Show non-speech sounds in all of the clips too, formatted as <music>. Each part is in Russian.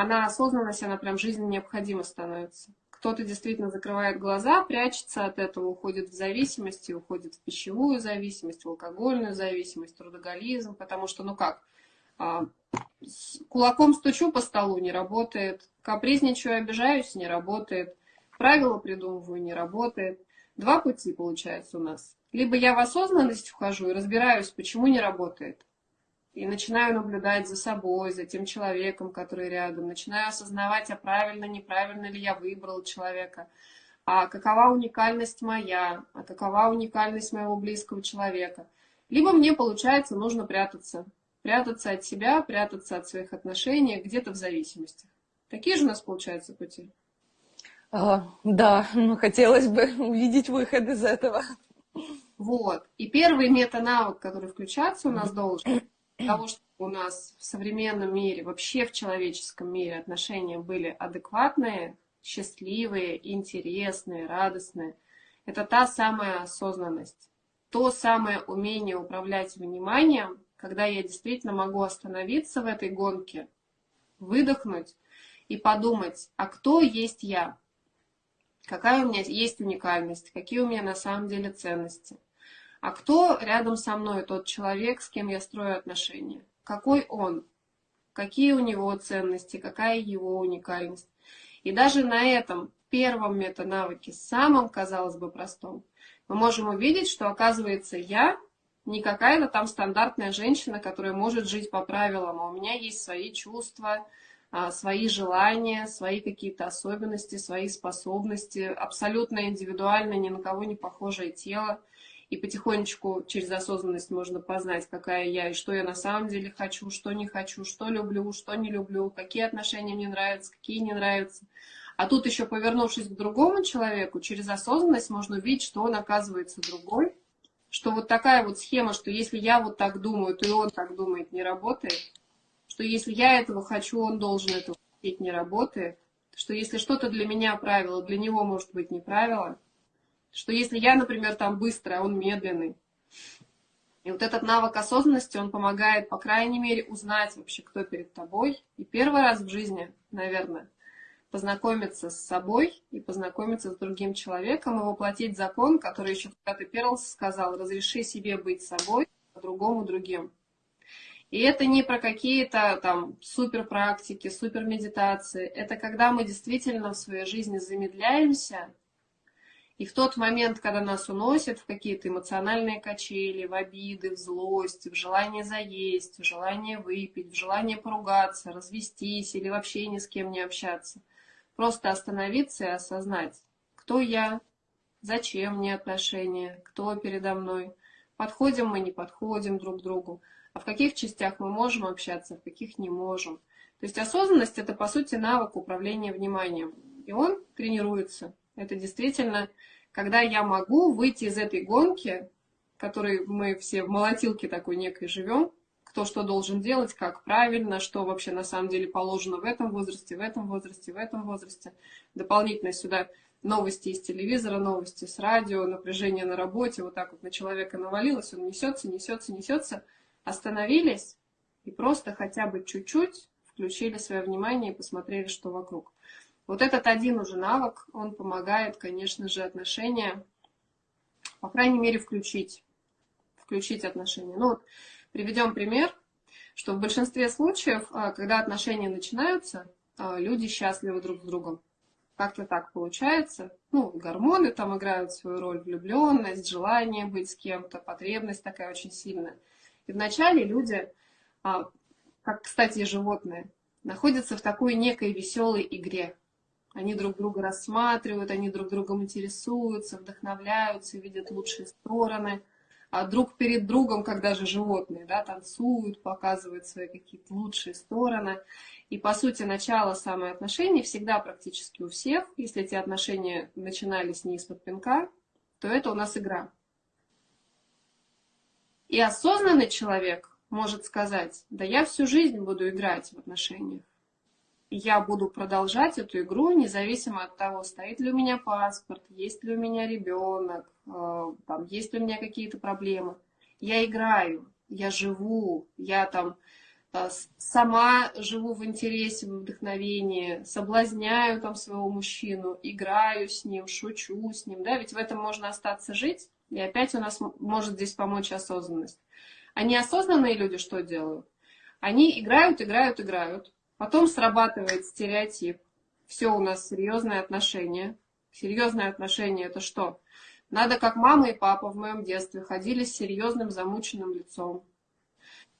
она осознанность, она прям жизненно необходима становится. Кто-то действительно закрывает глаза, прячется от этого, уходит в зависимость, уходит в пищевую зависимость, в алкогольную зависимость, трудоголизм, потому что, ну как, а, кулаком стучу по столу, не работает, капризничаю, обижаюсь, не работает, правила придумываю, не работает. Два пути получается у нас. Либо я в осознанность вхожу и разбираюсь, почему не работает, и начинаю наблюдать за собой, за тем человеком, который рядом, начинаю осознавать, а правильно, неправильно ли я выбрал человека, а какова уникальность моя, а какова уникальность моего близкого человека. Либо мне, получается, нужно прятаться, прятаться от себя, прятаться от своих отношений, где-то в зависимости. Такие же у нас, получаются пути? А, да, ну, хотелось бы <laughs> увидеть выход из этого. Вот. И первый мета-навык, который включаться у нас должен, того, что у нас в современном мире, вообще в человеческом мире отношения были адекватные, счастливые, интересные, радостные, это та самая осознанность, то самое умение управлять вниманием, когда я действительно могу остановиться в этой гонке, выдохнуть и подумать, а кто есть я? Какая у меня есть уникальность? Какие у меня на самом деле ценности? А кто рядом со мной тот человек, с кем я строю отношения? Какой он? Какие у него ценности? Какая его уникальность? И даже на этом первом метанавыке, самом, казалось бы, простом, мы можем увидеть, что, оказывается, я не какая-то там стандартная женщина, которая может жить по правилам, а у меня есть свои чувства, а, свои желания, свои какие-то особенности, свои способности, абсолютно индивидуально, ни на кого не похожее тело и потихонечку через осознанность можно познать, какая я и что я на самом деле хочу, что не хочу, что люблю, что не люблю, какие отношения мне нравятся, какие не нравятся. А тут еще повернувшись к другому человеку, через осознанность можно увидеть, что он оказывается другой, что вот такая вот схема, что если я вот так думаю, то и он так думает, не работает, что если я этого хочу, он должен этого хотеть, не работает, что если что-то для меня правило, для него может быть не правило – что если я, например, там быстрый, а он медленный, и вот этот навык осознанности, он помогает, по крайней мере, узнать вообще, кто перед тобой. И первый раз в жизни, наверное, познакомиться с собой и познакомиться с другим человеком и воплотить закон, который еще когда-то Перлс сказал, разреши себе быть собой, а другому другим. И это не про какие-то там супер практики, супер медитации. Это когда мы действительно в своей жизни замедляемся и в тот момент, когда нас уносят в какие-то эмоциональные качели, в обиды, в злость, в желание заесть, в желание выпить, в желание поругаться, развестись или вообще ни с кем не общаться, просто остановиться и осознать, кто я, зачем мне отношения, кто передо мной, подходим мы, не подходим друг к другу, а в каких частях мы можем общаться, в каких не можем. То есть осознанность – это, по сути, навык управления вниманием, и он тренируется. Это действительно, когда я могу выйти из этой гонки, в которой мы все в молотилке такой некой живем, кто что должен делать, как правильно, что вообще на самом деле положено в этом возрасте, в этом возрасте, в этом возрасте. Дополнительно сюда новости из телевизора, новости с радио, напряжение на работе, вот так вот на человека навалилось, он несется, несется, несется. Остановились и просто хотя бы чуть-чуть включили свое внимание и посмотрели, что вокруг. Вот этот один уже навык, он помогает, конечно же, отношения, по крайней мере, включить, включить отношения. Ну вот, приведем пример, что в большинстве случаев, а, когда отношения начинаются, а, люди счастливы друг с другом. Как-то так получается. Ну, гормоны там играют свою роль, влюбленность, желание быть с кем-то, потребность такая очень сильная. И вначале люди, а, как, кстати, животные, находятся в такой некой веселой игре. Они друг друга рассматривают, они друг другом интересуются, вдохновляются, видят лучшие стороны. А друг перед другом, когда же животные, да, танцуют, показывают свои какие-то лучшие стороны. И, по сути, начало самых отношений всегда практически у всех, если эти отношения начинались не из-под пинка, то это у нас игра. И осознанный человек может сказать, да я всю жизнь буду играть в отношениях я буду продолжать эту игру, независимо от того, стоит ли у меня паспорт, есть ли у меня ребенок, э, там, есть ли у меня какие-то проблемы. Я играю, я живу, я там а, сама живу в интересе, в вдохновении, соблазняю там своего мужчину, играю с ним, шучу с ним, да, ведь в этом можно остаться жить, и опять у нас может здесь помочь осознанность. А неосознанные люди что делают? Они играют, играют, играют, потом срабатывает стереотип, все у нас серьезные отношения. Серьезные отношения это что? Надо, как мама и папа в моем детстве, ходили с серьезным замученным лицом,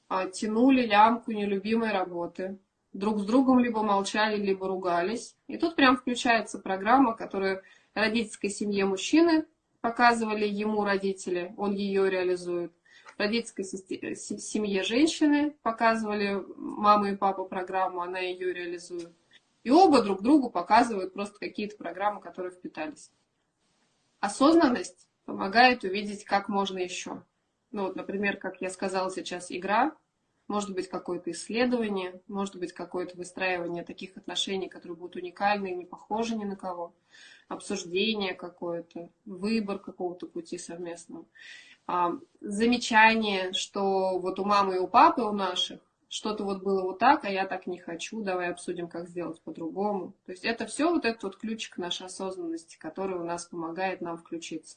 а, тянули лямку нелюбимой работы, друг с другом либо молчали, либо ругались. И тут прям включается программа, которую родительской семье мужчины показывали ему родители, он ее реализует. Родительской семье женщины показывали мама и папа программу, она ее реализует. И оба друг другу показывают просто какие-то программы, которые впитались. Осознанность помогает увидеть, как можно еще. Ну вот, например, как я сказала сейчас, игра, может быть какое-то исследование, может быть какое-то выстраивание таких отношений, которые будут уникальны и не похожи ни на кого, обсуждение какое-то, выбор какого-то пути совместного, замечание, что вот у мамы и у папы, у наших, что-то вот было вот так, а я так не хочу, давай обсудим, как сделать по-другому. То есть это все вот этот вот ключик нашей осознанности, который у нас помогает нам включиться.